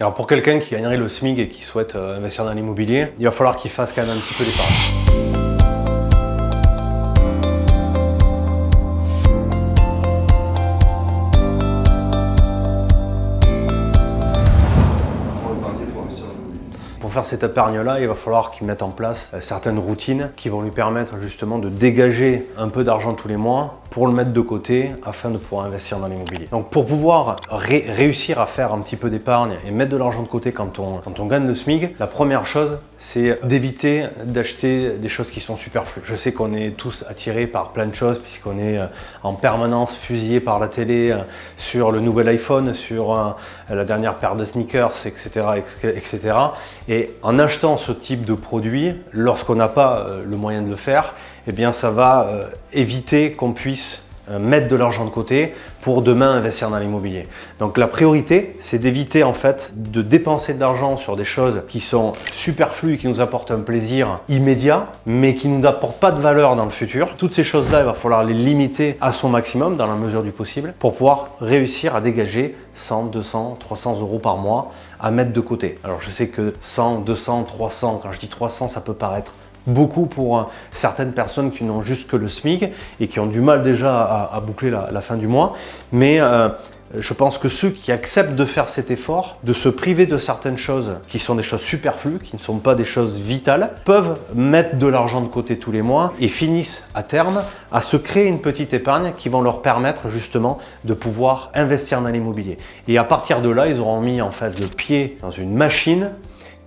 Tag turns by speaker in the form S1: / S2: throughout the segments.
S1: Alors pour quelqu'un qui gagnerait le SMIC et qui souhaite euh, investir dans l'immobilier, il va falloir qu'il fasse quand même un petit peu d'épargne. Pour faire cette épargne-là, il va falloir qu'il mette en place euh, certaines routines qui vont lui permettre justement de dégager un peu d'argent tous les mois pour le mettre de côté afin de pouvoir investir dans l'immobilier. Donc pour pouvoir réussir à faire un petit peu d'épargne et mettre de l'argent de côté quand on, quand on gagne le SMIC, la première chose, c'est d'éviter d'acheter des choses qui sont superflues. Je sais qu'on est tous attirés par plein de choses puisqu'on est euh, en permanence fusillé par la télé euh, sur le nouvel iPhone, sur la dernière paire de sneakers, etc. etc. Et en achetant ce type de produit, lorsqu'on n'a pas euh, le moyen de le faire, eh bien ça va euh, éviter qu'on puisse euh, mettre de l'argent de côté pour demain investir dans l'immobilier. Donc la priorité, c'est d'éviter en fait de dépenser de l'argent sur des choses qui sont superflues, qui nous apportent un plaisir immédiat, mais qui ne nous apportent pas de valeur dans le futur. Toutes ces choses-là, il va falloir les limiter à son maximum dans la mesure du possible pour pouvoir réussir à dégager 100, 200, 300 euros par mois à mettre de côté. Alors je sais que 100, 200, 300, quand je dis 300, ça peut paraître beaucoup pour euh, certaines personnes qui n'ont juste que le SMIC et qui ont du mal déjà à, boucler la, fin du mois. Mais euh, je pense que ceux qui acceptent de faire cet effort, de se priver de certaines choses qui sont des choses superflues, qui ne sont pas des choses vitales, peuvent mettre de l'argent de côté tous les mois et finissent à terme à se créer une petite épargne qui vont leur permettre justement de pouvoir investir dans l'immobilier. Et à partir de là, ils auront mis en face le pied dans une machine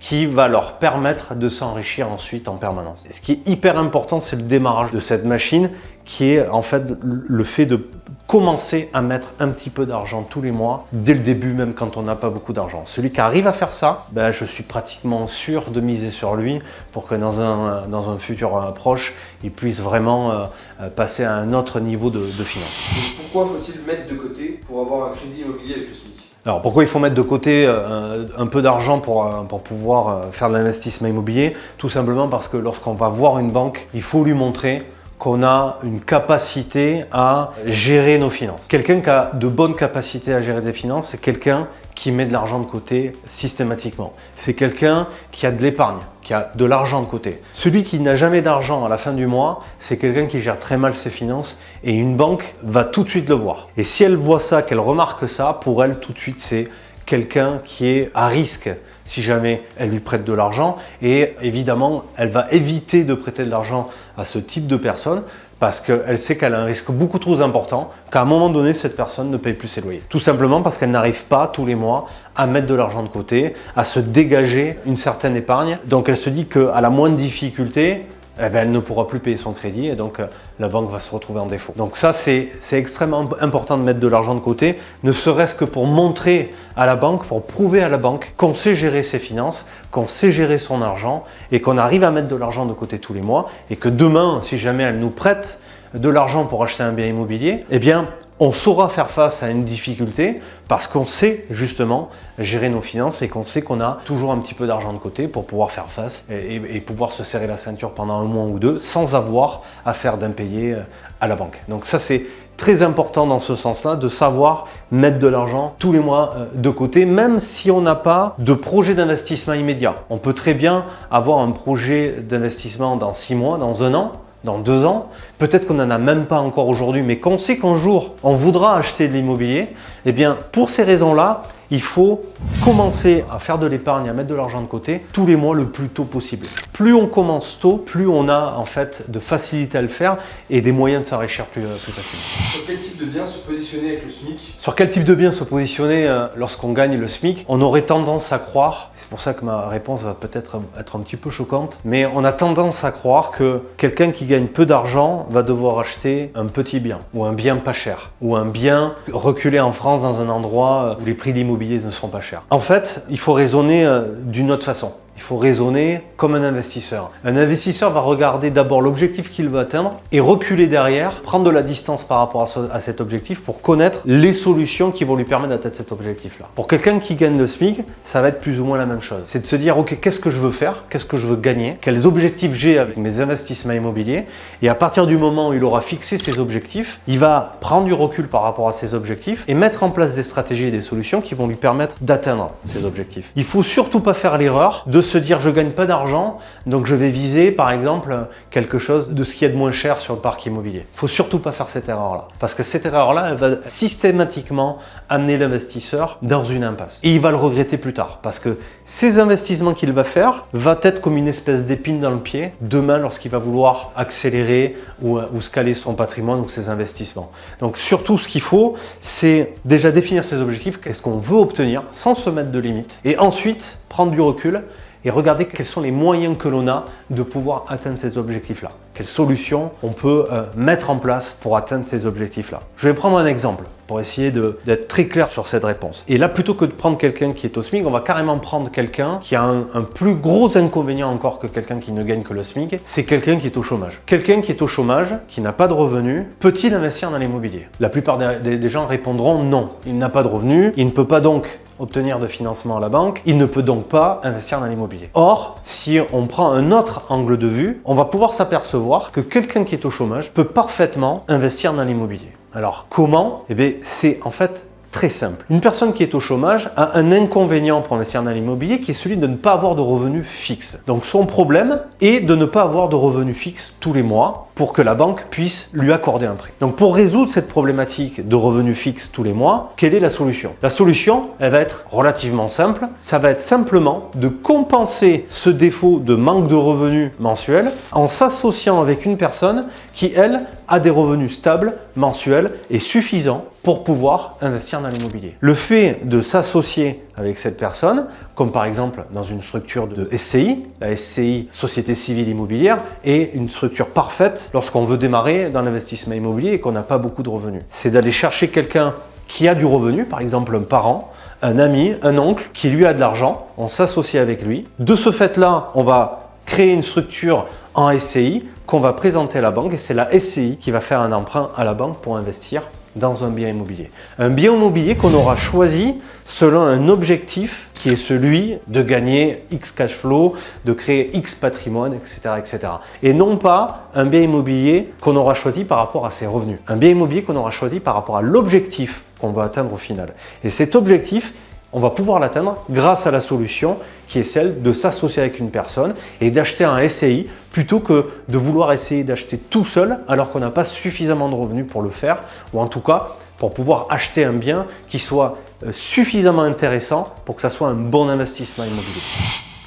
S1: qui va leur permettre de s'enrichir ensuite en permanence. ce qui est hyper important, c'est le démarrage de cette machine qui est en fait le fait de commencer à mettre un petit peu d'argent tous les mois, dès le début même quand on n'a pas beaucoup d'argent. Celui qui arrive à faire ça, ben, je suis pratiquement sûr de miser sur lui pour que dans un, dans un futur proche, il puisse vraiment euh, passer à un autre niveau de, de finance.
S2: pourquoi faut-il mettre de côté pour avoir un crédit immobilier avec le SMIC?
S1: Alors pourquoi il faut mettre de côté un peu d'argent pour, pour pouvoir faire de l'investissement immobilier? Tout simplement parce que lorsqu'on va voir une banque, il faut lui montrer qu'on a une capacité à gérer nos finances. Quelqu'un qui a de bonnes capacités à gérer des finances, c'est quelqu'un qui met de l'argent de côté systématiquement. C'est quelqu'un qui a de l'épargne, qui a de l'argent de côté. Celui qui n'a jamais d'argent à la fin du mois, c'est quelqu'un qui gère très mal ses finances et une banque va tout de suite le voir. Et si elle voit ça, qu'elle remarque ça, pour elle tout de suite c'est quelqu'un qui est à risque si jamais elle lui prête de l'argent. Et évidemment, elle va éviter de prêter de l'argent à ce type de personne parce qu'elle sait qu'elle a un risque beaucoup trop important qu'à un moment donné, cette personne ne paye plus ses loyers. Tout simplement parce qu'elle n'arrive pas tous les mois à mettre de l'argent de côté, à se dégager une certaine épargne. Donc elle se dit qu'à la moindre difficulté, eh ben, elle ne pourra plus payer son crédit et donc euh, la banque va se retrouver en défaut. Donc ça, c'est extrêmement important de mettre de l'argent de côté, ne serait-ce que pour montrer à la banque, pour prouver à la banque qu'on sait gérer ses finances, qu'on sait gérer son argent et qu'on arrive à mettre de l'argent de côté tous les mois et que demain, si jamais elle nous prête de l'argent pour acheter un bien immobilier, eh bien, on saura faire face à une difficulté parce qu'on sait justement gérer nos finances et qu'on sait qu'on a toujours un petit peu d'argent de côté pour pouvoir faire face et, pouvoir se serrer la ceinture pendant un mois ou deux sans avoir à faire d'impayé euh, à la banque. Donc ça c'est très important dans ce sens-là de savoir mettre de l'argent tous les mois euh, de côté, même si on n'a pas de projet d'investissement immédiat. On peut très bien avoir un projet d'investissement dans six mois, dans un an, dans deux ans, peut-être qu'on n'en a même pas encore aujourd'hui, mais qu'on sait qu'un jour on voudra acheter de l'immobilier, eh bien pour ces raisons-là, il faut commencer à faire de l'épargne, à mettre de l'argent de côté tous les mois le plus tôt possible. Plus on commence tôt, plus on a en fait de facilité à le faire et des moyens de s'enrichir plus, euh, plus facilement.
S2: Sur quel type de bien se positionner avec le SMIC?
S1: Sur quel type de bien se positionner euh, lorsqu'on gagne le SMIC? On aurait tendance à croire, c'est pour ça que ma réponse va peut-être être un petit peu choquante, mais on a tendance à croire que quelqu'un qui gagne peu d'argent va devoir acheter un petit bien ou un bien pas cher ou un bien reculé en France dans un endroit où les prix d'immobilier ne seront pas chers. En fait, il faut raisonner euh, d'une autre façon. Il faut raisonner comme un investisseur. Un investisseur va regarder d'abord l'objectif qu'il veut atteindre et reculer derrière, prendre de la distance par rapport à, cet objectif pour connaître les solutions qui vont lui permettre d'atteindre cet objectif-là. Pour quelqu'un qui gagne le SMIC, ça va être plus ou moins la même chose. C'est de se dire, ok, qu'est-ce que je veux faire? Qu'est-ce que je veux gagner? Quels objectifs j'ai avec mes investissements immobiliers? Et à partir du moment où il aura fixé ses objectifs, il va prendre du recul par rapport à ses objectifs et mettre en place des stratégies et des solutions qui vont lui permettre d'atteindre ses objectifs. Il faut surtout pas faire l'erreur de se dire je gagne pas d'argent, donc je vais viser par exemple quelque chose de ce qui est de moins cher sur le parc immobilier. Il faut surtout pas faire cette erreur-là. Parce que cette erreur-là, elle va systématiquement amener l'investisseur dans une impasse. Et il va le regretter plus tard. Parce que ces investissements qu'il va faire va être comme une espèce d'épine dans le pied demain lorsqu'il va vouloir accélérer ou, ou scaler son patrimoine ou ses investissements. Donc surtout ce qu'il faut, c'est déjà définir ses objectifs, qu'est-ce qu'on veut obtenir sans se mettre de limites. Et ensuite, prendre du recul et regarder quels sont les moyens que l'on a de pouvoir atteindre ces objectifs-là. Quelles solutions on peut euh, mettre en place pour atteindre ces objectifs-là. Je vais prendre un exemple pour essayer d'être très clair sur cette réponse. Et là, plutôt que de prendre quelqu'un qui est au SMIC, on va carrément prendre quelqu'un qui a un, plus gros inconvénient encore que quelqu'un qui ne gagne que le SMIC, c'est quelqu'un qui est au chômage. Quelqu'un qui est au chômage, qui n'a pas de revenus, peut-il investir dans l'immobilier? La plupart des, des gens répondront non. Il n'a pas de revenus, il ne peut pas donc obtenir de financement à la banque, il ne peut donc pas investir dans l'immobilier. Or, si on prend un autre angle de vue, on va pouvoir s'apercevoir que quelqu'un qui est au chômage peut parfaitement investir dans l'immobilier. Alors comment Eh bien c'est en fait très simple. Une personne qui est au chômage a un inconvénient pour investir dans l'immobilier qui est celui de ne pas avoir de revenus fixes. Donc son problème est de ne pas avoir de revenus fixes tous les mois pour que la banque puisse lui accorder un prêt. Donc pour résoudre cette problématique de revenus fixes tous les mois, quelle est la solution? La solution, elle va être relativement simple. Ça va être simplement de compenser ce défaut de manque de revenus mensuels en s'associant avec une personne qui, elle, a des revenus stables, mensuels et suffisants pour pouvoir investir dans l'immobilier. Le fait de s'associer avec cette personne, comme par exemple dans une structure de SCI, la SCI, Société Civile Immobilière, est une structure parfaite lorsqu'on veut démarrer dans l'investissement immobilier et qu'on n'a pas beaucoup de revenus. C'est d'aller chercher quelqu'un qui a du revenu, par exemple un parent, un ami, un oncle qui lui a de l'argent, on s'associe avec lui. De ce fait-là, on va créer une structure en SCI qu'on va présenter à la banque et c'est la SCI qui va faire un emprunt à la banque pour investir dans un bien immobilier. Un bien immobilier qu'on aura choisi selon un objectif qui est celui de gagner X cash flow, de créer X patrimoine, etc. etc. Et non pas un bien immobilier qu'on aura choisi par rapport à ses revenus. Un bien immobilier qu'on aura choisi par rapport à l'objectif qu'on va atteindre au final. Et cet objectif, on va pouvoir l'atteindre grâce à la solution qui est celle de s'associer avec une personne et d'acheter un SCI plutôt que de vouloir essayer d'acheter tout seul alors qu'on n'a pas suffisamment de revenus pour le faire ou en tout cas pour pouvoir acheter un bien qui soit euh, suffisamment intéressant pour que ça soit un bon investissement immobilier.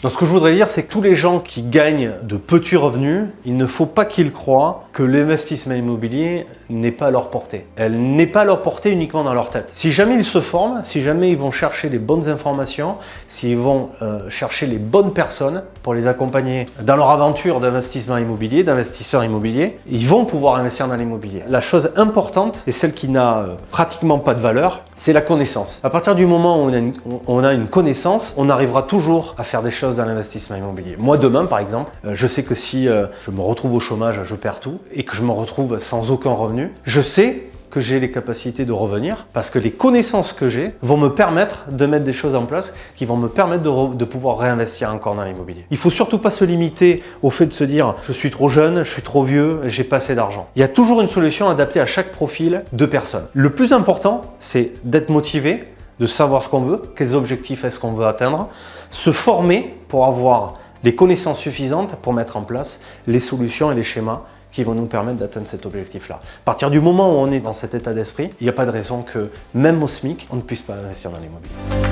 S1: Donc ce que je voudrais dire, c'est que tous les gens qui gagnent de petits revenus, il ne faut pas qu'ils croient que l'investissement immobilier n'est pas à leur portée. Elle n'est pas à leur portée uniquement dans leur tête. Si jamais ils se forment, si jamais ils vont chercher les bonnes informations, s'ils vont euh, chercher les bonnes personnes pour les accompagner dans leur aventure d'investissement immobilier, d'investisseur immobilier, ils vont pouvoir investir dans l'immobilier. La chose importante et celle qui n'a euh, pratiquement pas de valeur, c'est la connaissance. À partir du moment où on a, une, on a une connaissance, on arrivera toujours à faire des choses dans l'investissement immobilier. Moi demain par exemple, euh, je sais que si je me retrouve au chômage, je perds tout et que je me retrouve sans aucun revenu, je sais que j'ai les capacités de revenir parce que les connaissances que j'ai vont me permettre de mettre des choses en place qui vont me permettre de, pouvoir réinvestir encore dans l'immobilier. Il faut surtout pas se limiter au fait de se dire je suis trop jeune, je suis trop vieux, j'ai pas assez d'argent. Il y a toujours une solution adaptée à chaque profil de personne. Le plus important, c'est d'être motivé, de savoir ce qu'on veut, quels objectifs est-ce qu'on veut atteindre, se former pour avoir les connaissances suffisantes pour mettre en place les solutions et les schémas qui vont nous permettre d'atteindre cet objectif-là. À partir du moment où on est dans cet état d'esprit, il n'y a pas de raison que même au SMIC, on ne puisse pas investir dans l'immobilier.